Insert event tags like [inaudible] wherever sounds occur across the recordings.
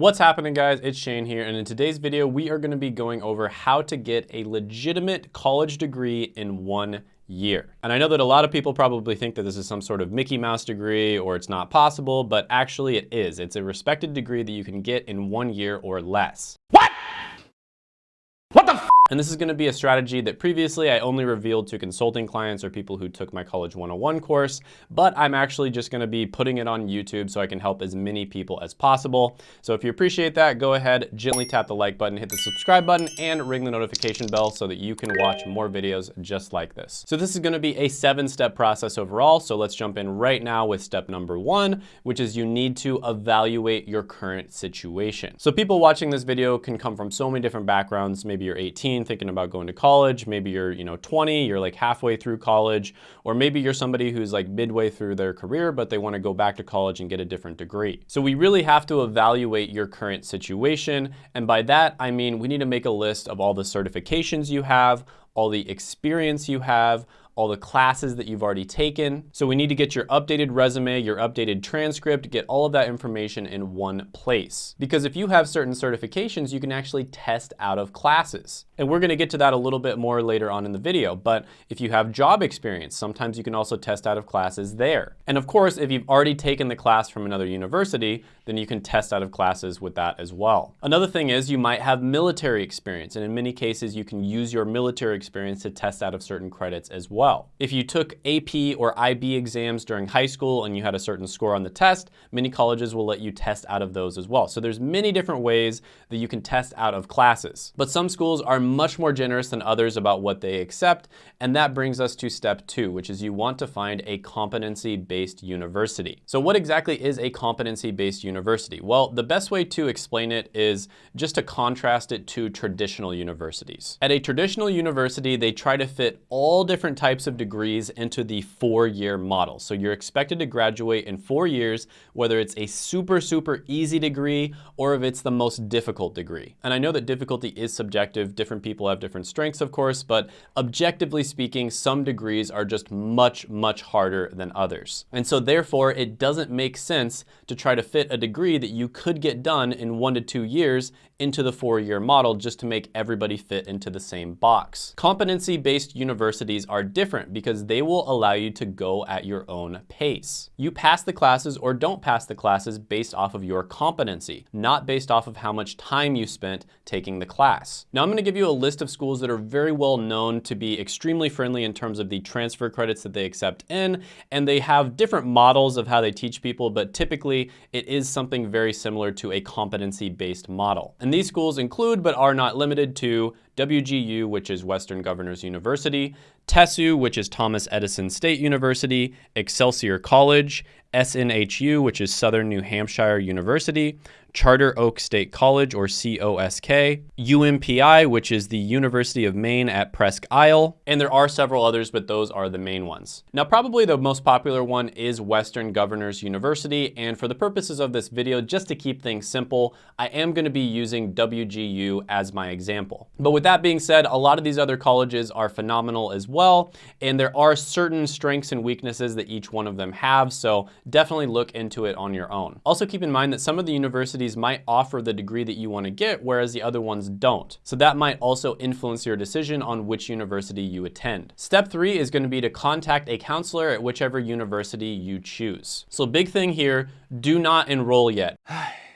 What's happening guys? It's Shane here and in today's video we are going to be going over how to get a legitimate college degree in one year. And I know that a lot of people probably think that this is some sort of Mickey Mouse degree or it's not possible, but actually it is. It's a respected degree that you can get in one year or less. What? And this is gonna be a strategy that previously I only revealed to consulting clients or people who took my College 101 course, but I'm actually just gonna be putting it on YouTube so I can help as many people as possible. So if you appreciate that, go ahead, gently tap the like button, hit the subscribe button, and ring the notification bell so that you can watch more videos just like this. So this is gonna be a seven-step process overall, so let's jump in right now with step number one, which is you need to evaluate your current situation. So people watching this video can come from so many different backgrounds. Maybe you're 18, thinking about going to college. Maybe you're, you know, 20, you're like halfway through college, or maybe you're somebody who's like midway through their career, but they want to go back to college and get a different degree. So we really have to evaluate your current situation. And by that, I mean, we need to make a list of all the certifications you have, all the experience you have, all the classes that you've already taken. So we need to get your updated resume, your updated transcript, get all of that information in one place. Because if you have certain certifications, you can actually test out of classes. And we're gonna get to that a little bit more later on in the video. But if you have job experience, sometimes you can also test out of classes there. And of course, if you've already taken the class from another university, then you can test out of classes with that as well. Another thing is you might have military experience. And in many cases, you can use your military experience to test out of certain credits as well well. If you took AP or IB exams during high school and you had a certain score on the test, many colleges will let you test out of those as well. So there's many different ways that you can test out of classes. But some schools are much more generous than others about what they accept. And that brings us to step two, which is you want to find a competency-based university. So what exactly is a competency-based university? Well, the best way to explain it is just to contrast it to traditional universities. At a traditional university, they try to fit all different types types of degrees into the four-year model. So you're expected to graduate in four years, whether it's a super, super easy degree or if it's the most difficult degree. And I know that difficulty is subjective. Different people have different strengths, of course, but objectively speaking, some degrees are just much, much harder than others. And so therefore, it doesn't make sense to try to fit a degree that you could get done in one to two years into the four-year model just to make everybody fit into the same box. Competency-based universities are different because they will allow you to go at your own pace. You pass the classes or don't pass the classes based off of your competency, not based off of how much time you spent taking the class. Now I'm gonna give you a list of schools that are very well known to be extremely friendly in terms of the transfer credits that they accept in, and they have different models of how they teach people, but typically it is something very similar to a competency-based model. And these schools include, but are not limited to, WGU, which is Western Governors University, TESU, which is Thomas Edison State University, Excelsior College, SNHU, which is Southern New Hampshire University, Charter Oak State College, or COSC, UMPI, which is the University of Maine at Presque Isle, and there are several others, but those are the main ones. Now, probably the most popular one is Western Governors University, and for the purposes of this video, just to keep things simple, I am gonna be using WGU as my example. But with that being said, a lot of these other colleges are phenomenal as well, and there are certain strengths and weaknesses that each one of them have, so definitely look into it on your own. Also keep in mind that some of the universities might offer the degree that you want to get, whereas the other ones don't. So that might also influence your decision on which university you attend. Step three is going to be to contact a counselor at whichever university you choose. So big thing here, do not enroll yet. [sighs] [sighs] [sighs]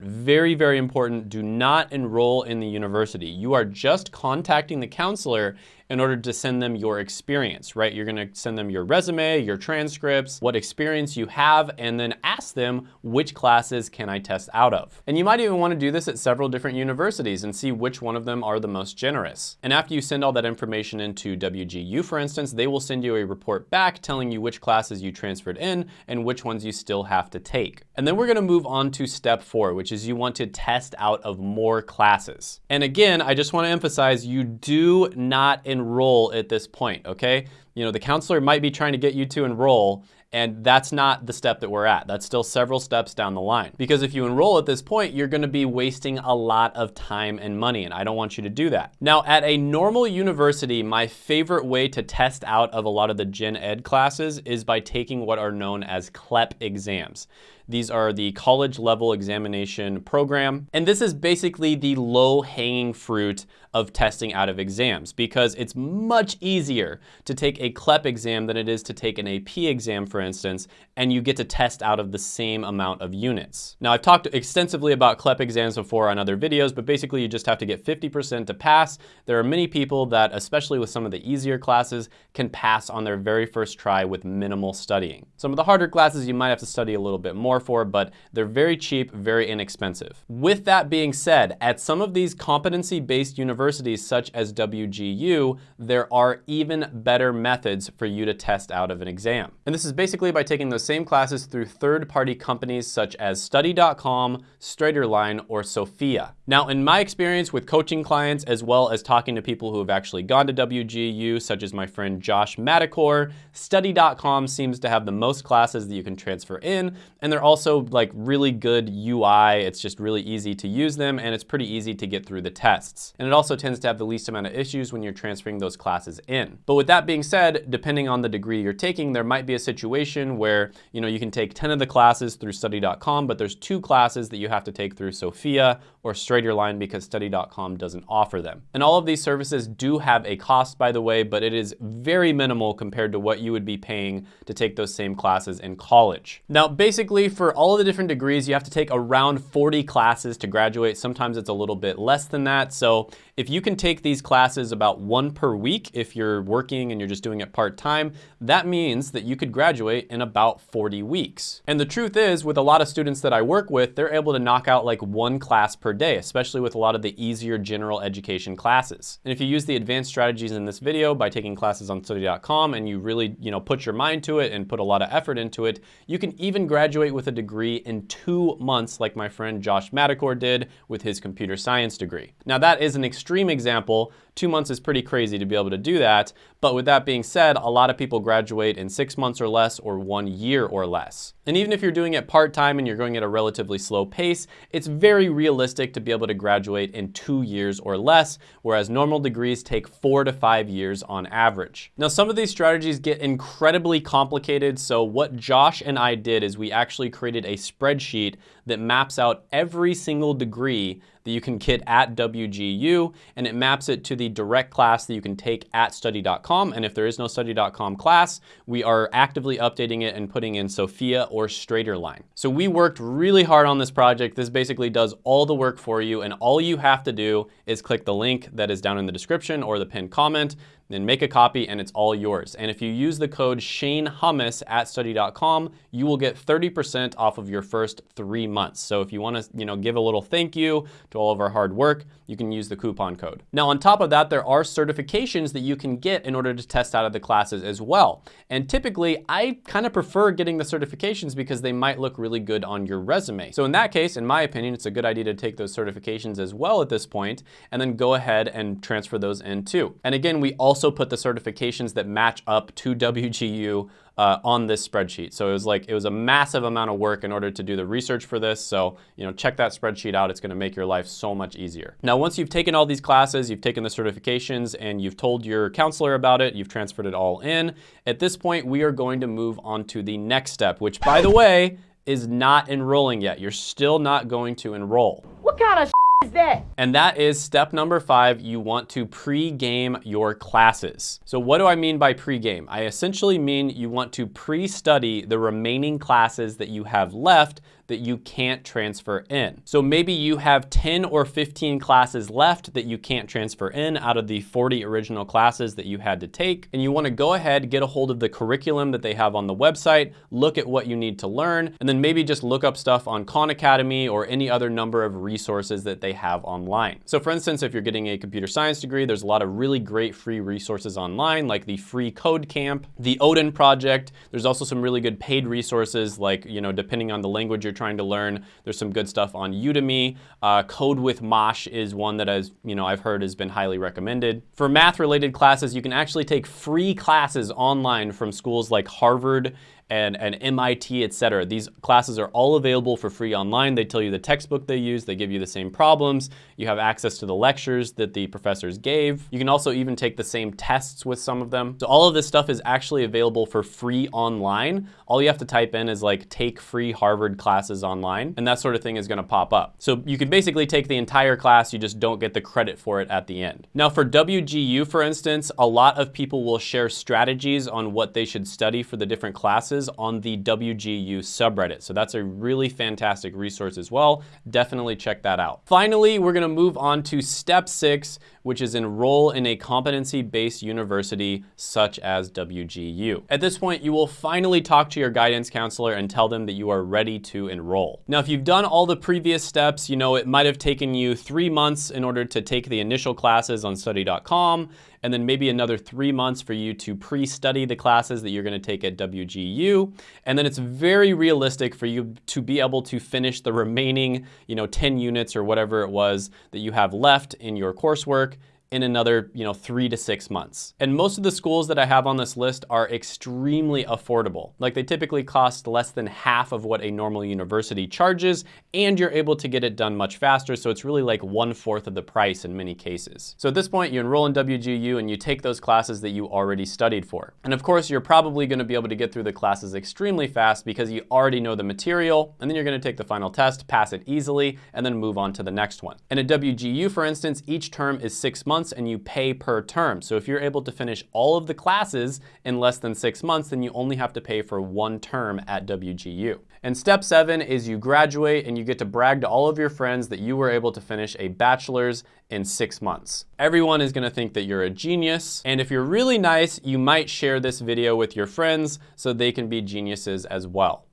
Very, very important, do not enroll in the university. You are just contacting the counselor in order to send them your experience, right? You're gonna send them your resume, your transcripts, what experience you have, and then ask them which classes can I test out of. And you might even wanna do this at several different universities and see which one of them are the most generous. And after you send all that information into WGU, for instance, they will send you a report back telling you which classes you transferred in and which ones you still have to take. And then we're gonna move on to step four, which is you want to test out of more classes. And again, I just wanna emphasize you do not enroll at this point, okay? You know, the counselor might be trying to get you to enroll And that's not the step that we're at. That's still several steps down the line. Because if you enroll at this point, you're gonna be wasting a lot of time and money, and I don't want you to do that. Now, at a normal university, my favorite way to test out of a lot of the gen ed classes is by taking what are known as CLEP exams. These are the college level examination program. And this is basically the low hanging fruit of testing out of exams because it's much easier to take a CLEP exam than it is to take an AP exam, for instance, and you get to test out of the same amount of units. Now, I've talked extensively about CLEP exams before on other videos, but basically you just have to get 50% to pass. There are many people that, especially with some of the easier classes, can pass on their very first try with minimal studying. Some of the harder classes you might have to study a little bit more for, but they're very cheap, very inexpensive. With that being said, at some of these competency-based universities such as WGU, there are even better methods for you to test out of an exam. And this is basically by taking those same classes through third-party companies such as study.com, Straighterline, or Sophia. Now, in my experience with coaching clients, as well as talking to people who have actually gone to WGU, such as my friend Josh Madakor, study.com seems to have the most classes that you can transfer in, and they're also like really good UI. It's just really easy to use them, and it's pretty easy to get through the tests. And it also tends to have the least amount of issues when you're transferring those classes in. But with that being said, depending on the degree you're taking, there might be a situation where you know you can take 10 of the classes through study.com, but there's two classes that you have to take through Sophia or Straighterline because study.com doesn't offer them. And all of these services do have a cost, by the way, but it is very minimal compared to what you would be paying to take those same classes in college. Now, basically for all of the different degrees, you have to take around 40 classes to graduate. Sometimes it's a little bit less than that. So if you can take these classes about one per week, if you're working and you're just doing it part-time, that means that you could graduate in about 40 weeks. And the truth is, with a lot of students that I work with, they're able to knock out like one class per day, especially with a lot of the easier general education classes. And if you use the advanced strategies in this video by taking classes on study.com and you really, you know, put your mind to it and put a lot of effort into it, you can even graduate with a degree in two months like my friend Josh Madakor did with his computer science degree. Now that is an extreme example, two months is pretty crazy to be able to do that. But with that being said, a lot of people graduate in six months or less or one year or less. And even if you're doing it part-time and you're going at a relatively slow pace, it's very realistic to be able to graduate in two years or less, whereas normal degrees take four to five years on average. Now, some of these strategies get incredibly complicated. So what Josh and I did is we actually created a spreadsheet that maps out every single degree that you can get at WGU, and it maps it to the direct class that you can take at study.com. And if there is no study.com class, we are actively updating it and putting in Sophia or Straighterline. So we worked really hard on this project. This basically does all the work for you, and all you have to do is click the link that is down in the description or the pinned comment then make a copy and it's all yours. And if you use the code Shane Hummus at study.com, you will get 30% off of your first three months. So if you wanna you know, give a little thank you to all of our hard work, you can use the coupon code. Now on top of that, there are certifications that you can get in order to test out of the classes as well. And typically, I kind of prefer getting the certifications because they might look really good on your resume. So in that case, in my opinion, it's a good idea to take those certifications as well at this point, and then go ahead and transfer those in too. And again, we also also put the certifications that match up to WGU uh, on this spreadsheet. So it was like, it was a massive amount of work in order to do the research for this. So, you know, check that spreadsheet out. It's gonna make your life so much easier. Now, once you've taken all these classes, you've taken the certifications and you've told your counselor about it, you've transferred it all in. At this point, we are going to move on to the next step, which by the way, is not enrolling yet. You're still not going to enroll. What kind of is that? And that is step number five, you want to pre-game your classes. So what do I mean by pre-game? I essentially mean you want to pre-study the remaining classes that you have left that you can't transfer in. So maybe you have 10 or 15 classes left that you can't transfer in out of the 40 original classes that you had to take. And you wanna go ahead, get a hold of the curriculum that they have on the website, look at what you need to learn, and then maybe just look up stuff on Khan Academy or any other number of resources that they have online. So for instance, if you're getting a computer science degree, there's a lot of really great free resources online, like the free code camp, the Odin project. There's also some really good paid resources, like, you know, depending on the language you're trying to learn. There's some good stuff on Udemy. Uh, Code with Mosh is one that has, you know, I've heard has been highly recommended. For math related classes, you can actually take free classes online from schools like Harvard and, and MIT, etc. These classes are all available for free online. They tell you the textbook they use, they give you the same problems, you have access to the lectures that the professors gave. You can also even take the same tests with some of them. So all of this stuff is actually available for free online. All you have to type in is like take free Harvard classes online, and that sort of thing is gonna pop up. So you can basically take the entire class, you just don't get the credit for it at the end. Now for WGU, for instance, a lot of people will share strategies on what they should study for the different classes on the WGU subreddit. So that's a really fantastic resource as well. Definitely check that out. Finally, we're gonna move on to step six, which is enroll in a competency-based university such as WGU. At this point, you will finally talk to your guidance counselor and tell them that you are ready to enroll. Now, if you've done all the previous steps, you know, it might have taken you three months in order to take the initial classes on study.com and then maybe another three months for you to pre-study the classes that you're gonna take at WGU. And then it's very realistic for you to be able to finish the remaining, you know, 10 units or whatever it was that you have left in your coursework in another, you know, three to six months. And most of the schools that I have on this list are extremely affordable. Like they typically cost less than half of what a normal university charges, and you're able to get it done much faster. So it's really like one fourth of the price in many cases. So at this point, you enroll in WGU and you take those classes that you already studied for. And of course, you're probably gonna be able to get through the classes extremely fast because you already know the material, and then you're gonna take the final test, pass it easily, and then move on to the next one. And at WGU, for instance, each term is six months months and you pay per term. So if you're able to finish all of the classes in less than six months, then you only have to pay for one term at WGU. And step seven is you graduate and you get to brag to all of your friends that you were able to finish a bachelor's in six months. Everyone is gonna think that you're a genius. And if you're really nice, you might share this video with your friends so they can be geniuses as well.